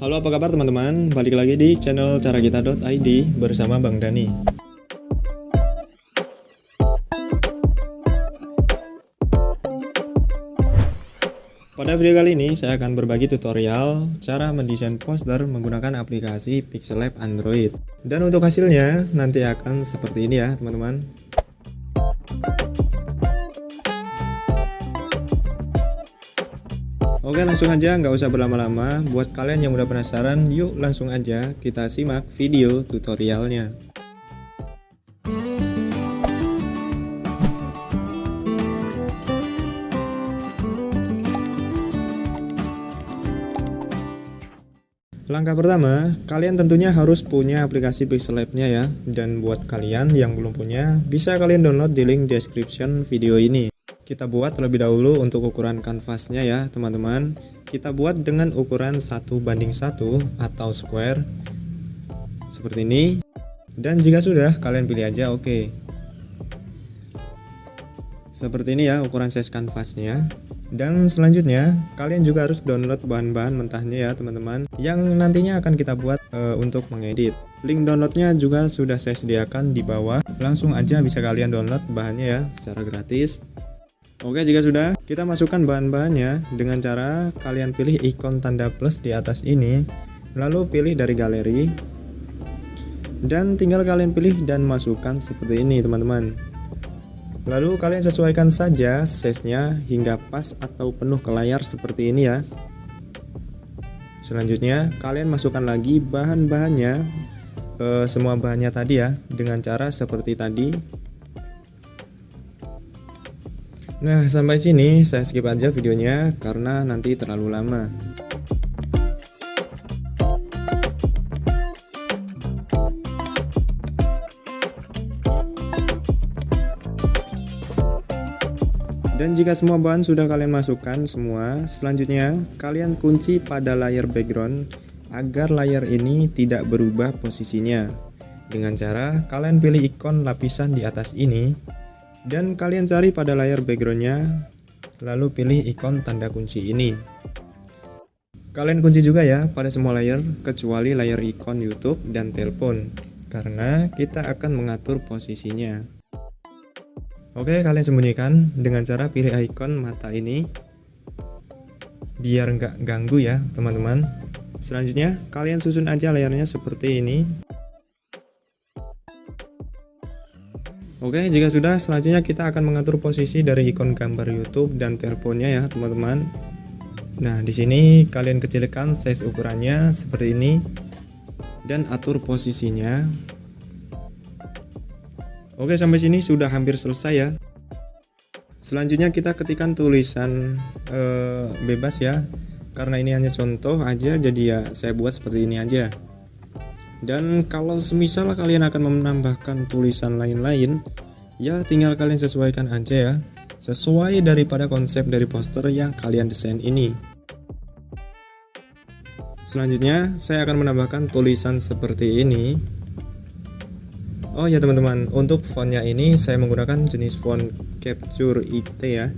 Halo apa kabar teman-teman, balik lagi di channel caragita.id bersama Bang Dani. Pada video kali ini saya akan berbagi tutorial cara mendesain poster menggunakan aplikasi Pixel Lab Android. Dan untuk hasilnya nanti akan seperti ini ya teman-teman Oke langsung aja nggak usah berlama-lama Buat kalian yang udah penasaran yuk langsung aja kita simak video tutorialnya Langkah pertama, kalian tentunya harus punya aplikasi Pixel Lab-nya ya. Dan buat kalian yang belum punya, bisa kalian download di link description video ini. Kita buat terlebih dahulu untuk ukuran kanvasnya ya teman-teman. Kita buat dengan ukuran 1 banding 1 atau square. Seperti ini. Dan jika sudah, kalian pilih aja oke. Okay. Seperti ini ya ukuran size kanvasnya. Dan selanjutnya, kalian juga harus download bahan-bahan mentahnya ya teman-teman Yang nantinya akan kita buat e, untuk mengedit Link downloadnya juga sudah saya sediakan di bawah Langsung aja bisa kalian download bahannya ya secara gratis Oke jika sudah, kita masukkan bahan-bahannya dengan cara kalian pilih ikon tanda plus di atas ini Lalu pilih dari galeri Dan tinggal kalian pilih dan masukkan seperti ini teman-teman Lalu kalian sesuaikan saja size-nya hingga pas atau penuh ke layar seperti ini ya. Selanjutnya kalian masukkan lagi bahan-bahannya e, semua bahannya tadi ya dengan cara seperti tadi. Nah sampai sini saya skip aja videonya karena nanti terlalu lama. Dan jika semua bahan sudah kalian masukkan semua, selanjutnya kalian kunci pada layar background agar layar ini tidak berubah posisinya. Dengan cara kalian pilih ikon lapisan di atas ini dan kalian cari pada layar backgroundnya lalu pilih ikon tanda kunci ini. Kalian kunci juga ya pada semua layar kecuali layar ikon YouTube dan telepon karena kita akan mengatur posisinya. Oke, kalian sembunyikan dengan cara pilih icon mata ini biar nggak ganggu ya teman-teman. Selanjutnya, kalian susun aja layarnya seperti ini. Oke, jika sudah, selanjutnya kita akan mengatur posisi dari ikon gambar YouTube dan teleponnya ya, teman-teman. Nah, di sini kalian kecilkan size ukurannya seperti ini dan atur posisinya. Oke sampai sini sudah hampir selesai ya. Selanjutnya kita ketikkan tulisan e, bebas ya. Karena ini hanya contoh aja jadi ya saya buat seperti ini aja Dan kalau semisal kalian akan menambahkan tulisan lain-lain Ya tinggal kalian sesuaikan aja ya Sesuai daripada konsep dari poster yang kalian desain ini Selanjutnya saya akan menambahkan tulisan seperti ini Oh ya teman-teman, untuk fontnya ini saya menggunakan jenis font Capture IT ya.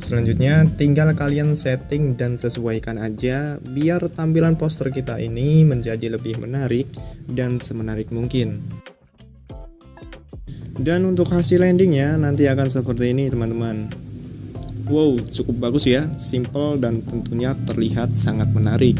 Selanjutnya tinggal kalian setting dan sesuaikan aja biar tampilan poster kita ini menjadi lebih menarik dan semenarik mungkin. Dan untuk hasil landingnya nanti akan seperti ini teman-teman. Wow, cukup bagus ya, simple dan tentunya terlihat sangat menarik.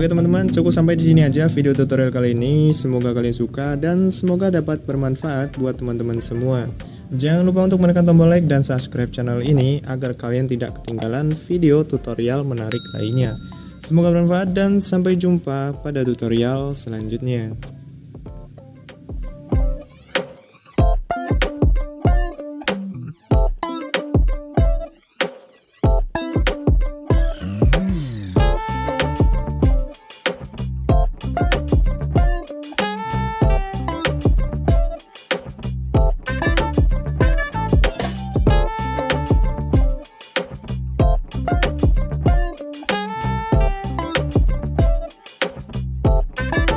Oke teman-teman, cukup sampai di sini aja video tutorial kali ini. Semoga kalian suka dan semoga dapat bermanfaat buat teman-teman semua. Jangan lupa untuk menekan tombol like dan subscribe channel ini agar kalian tidak ketinggalan video tutorial menarik lainnya. Semoga bermanfaat dan sampai jumpa pada tutorial selanjutnya.